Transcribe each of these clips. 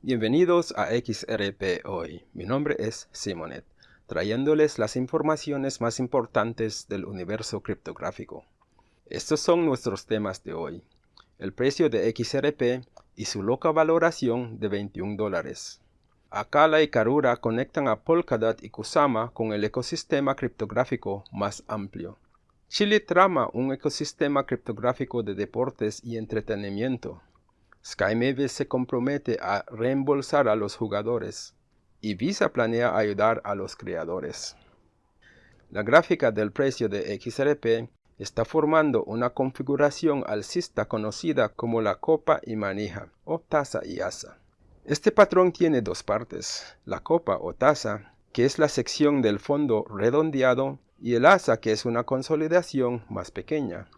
Bienvenidos a XRP Hoy. Mi nombre es Simonet, trayéndoles las informaciones más importantes del universo criptográfico. Estos son nuestros temas de hoy. El precio de XRP y su loca valoración de 21 dólares. Akala y Karura conectan a Polkadot y Kusama con el ecosistema criptográfico más amplio. Chile trama un ecosistema criptográfico de deportes y entretenimiento SkyMavis se compromete a reembolsar a los jugadores y Visa planea ayudar a los creadores. La gráfica del precio de XRP está formando una configuración alcista conocida como la copa y manija o taza y asa. Este patrón tiene dos partes, la copa o taza, que es la sección del fondo redondeado, y el asa, que es una consolidación más pequeña.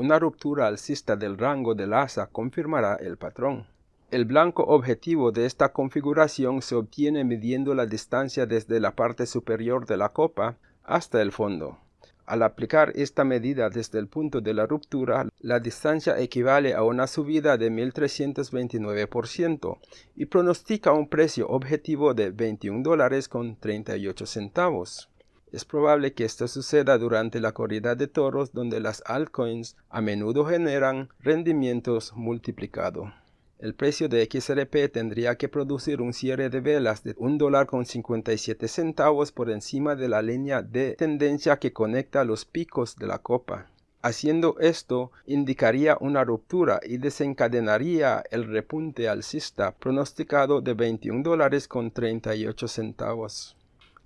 Una ruptura alcista del rango del asa confirmará el patrón. El blanco objetivo de esta configuración se obtiene midiendo la distancia desde la parte superior de la copa hasta el fondo. Al aplicar esta medida desde el punto de la ruptura, la distancia equivale a una subida de 1329% y pronostica un precio objetivo de 21 dólares con 38 centavos. Es probable que esto suceda durante la corrida de toros donde las altcoins a menudo generan rendimientos multiplicados. El precio de XRP tendría que producir un cierre de velas de $1.57 centavos por encima de la línea de tendencia que conecta los picos de la copa. Haciendo esto, indicaría una ruptura y desencadenaría el repunte alcista pronosticado de 21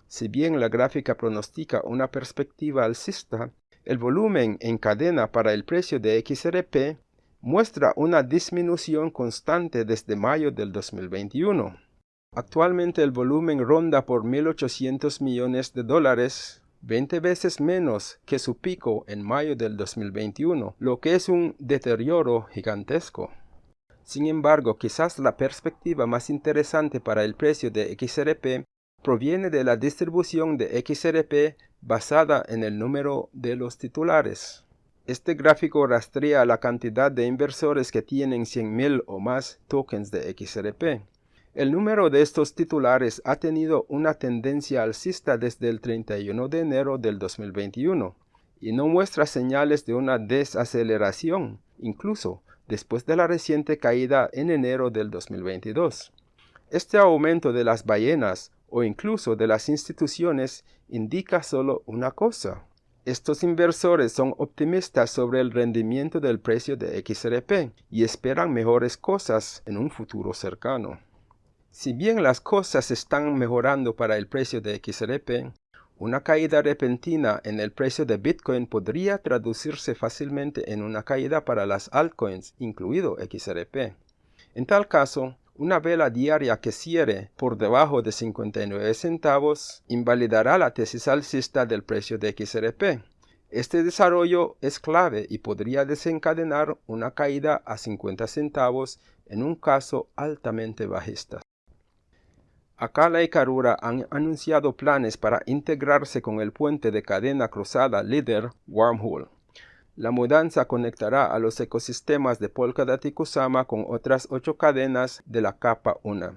Si bien la gráfica pronostica una perspectiva alcista, el volumen en cadena para el precio de XRP muestra una disminución constante desde mayo del 2021. Actualmente el volumen ronda por 1.800 millones de dólares, 20 veces menos que su pico en mayo del 2021, lo que es un deterioro gigantesco. Sin embargo, quizás la perspectiva más interesante para el precio de XRP proviene de la distribución de XRP basada en el número de los titulares. Este gráfico rastrea la cantidad de inversores que tienen 100.000 o más tokens de XRP. El número de estos titulares ha tenido una tendencia alcista desde el 31 de enero del 2021 y no muestra señales de una desaceleración, incluso después de la reciente caída en enero del 2022. Este aumento de las ballenas o incluso de las instituciones indica solo una cosa. Estos inversores son optimistas sobre el rendimiento del precio de XRP y esperan mejores cosas en un futuro cercano. Si bien las cosas están mejorando para el precio de XRP, una caída repentina en el precio de Bitcoin podría traducirse fácilmente en una caída para las altcoins, incluido XRP. En tal caso, una vela diaria que cierre por debajo de 59 centavos invalidará la tesis alcista del precio de XRP. Este desarrollo es clave y podría desencadenar una caída a 50 centavos en un caso altamente bajista. Akala y Karura han anunciado planes para integrarse con el puente de cadena cruzada líder Wormhole. La mudanza conectará a los ecosistemas de Polkadot y Kusama con otras ocho cadenas de la capa 1.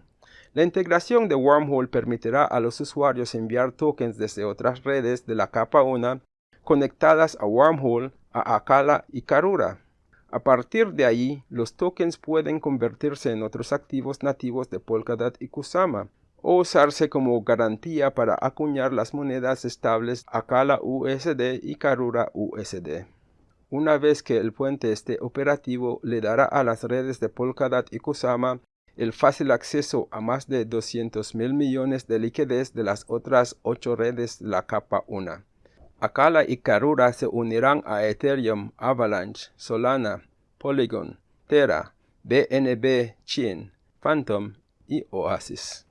La integración de Wormhole permitirá a los usuarios enviar tokens desde otras redes de la capa 1 conectadas a Wormhole, a Akala y Karura. A partir de ahí, los tokens pueden convertirse en otros activos nativos de Polkadot y Kusama, o usarse como garantía para acuñar las monedas estables Akala USD y Karura USD. Una vez que el puente esté operativo, le dará a las redes de Polkadot y Kusama el fácil acceso a más de 200 mil millones de liquidez de las otras ocho redes de la capa 1. Akala y Karura se unirán a Ethereum, Avalanche, Solana, Polygon, Terra, BNB, Chain, Phantom y Oasis.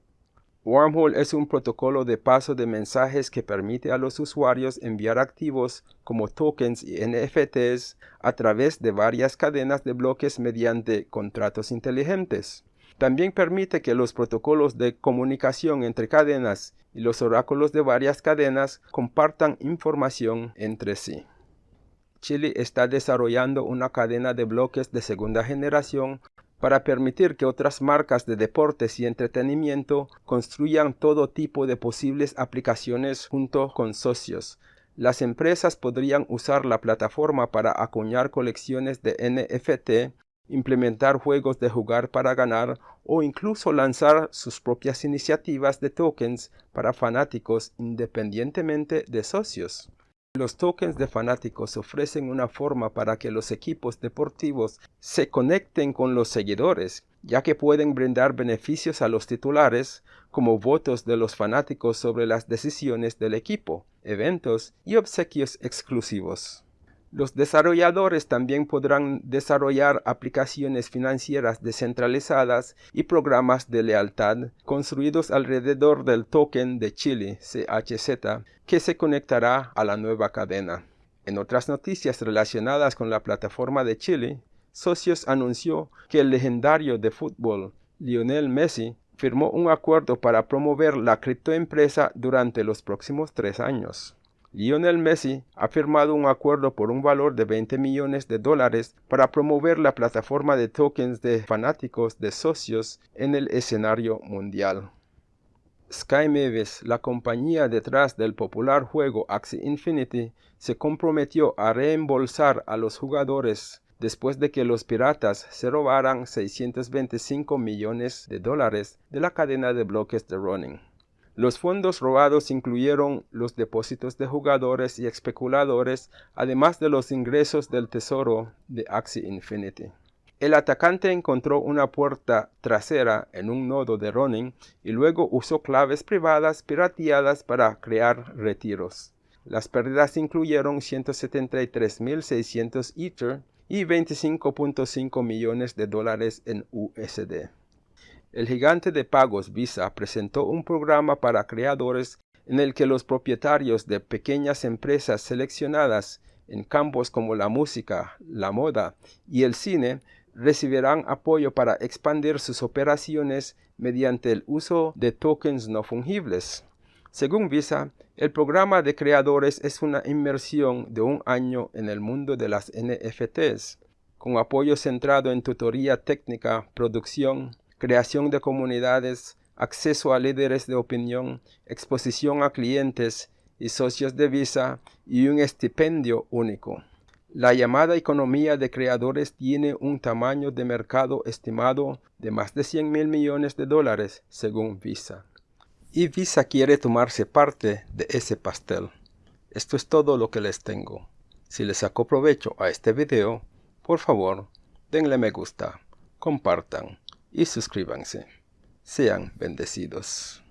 Wormhole es un protocolo de paso de mensajes que permite a los usuarios enviar activos como tokens y NFTs a través de varias cadenas de bloques mediante contratos inteligentes. También permite que los protocolos de comunicación entre cadenas y los oráculos de varias cadenas compartan información entre sí. Chile está desarrollando una cadena de bloques de segunda generación para permitir que otras marcas de deportes y entretenimiento construyan todo tipo de posibles aplicaciones junto con socios. Las empresas podrían usar la plataforma para acuñar colecciones de NFT, implementar juegos de jugar para ganar o incluso lanzar sus propias iniciativas de tokens para fanáticos independientemente de socios. Los tokens de fanáticos ofrecen una forma para que los equipos deportivos se conecten con los seguidores, ya que pueden brindar beneficios a los titulares, como votos de los fanáticos sobre las decisiones del equipo, eventos y obsequios exclusivos. Los desarrolladores también podrán desarrollar aplicaciones financieras descentralizadas y programas de lealtad construidos alrededor del token de Chile, CHZ, que se conectará a la nueva cadena. En otras noticias relacionadas con la plataforma de Chile, Socios anunció que el legendario de fútbol Lionel Messi firmó un acuerdo para promover la criptoempresa durante los próximos tres años. Lionel Messi ha firmado un acuerdo por un valor de 20 millones de dólares para promover la plataforma de tokens de fanáticos de socios en el escenario mundial. Sky Mavis, la compañía detrás del popular juego Axie Infinity, se comprometió a reembolsar a los jugadores después de que los piratas se robaran 625 millones de dólares de la cadena de bloques de Ronin. Los fondos robados incluyeron los depósitos de jugadores y especuladores, además de los ingresos del tesoro de Axie Infinity. El atacante encontró una puerta trasera en un nodo de Ronin y luego usó claves privadas pirateadas para crear retiros. Las pérdidas incluyeron 173.600 Ether y 25.5 millones de dólares en USD. El gigante de pagos Visa presentó un programa para creadores en el que los propietarios de pequeñas empresas seleccionadas en campos como la música, la moda y el cine recibirán apoyo para expandir sus operaciones mediante el uso de tokens no fungibles. Según Visa, el programa de creadores es una inmersión de un año en el mundo de las NFTs, con apoyo centrado en tutoría técnica, producción, creación de comunidades, acceso a líderes de opinión, exposición a clientes y socios de Visa y un estipendio único. La llamada economía de creadores tiene un tamaño de mercado estimado de más de 100 mil millones de dólares según Visa. Y Visa quiere tomarse parte de ese pastel. Esto es todo lo que les tengo. Si les sacó provecho a este video, por favor, denle me gusta, compartan y suscríbanse. Sean bendecidos.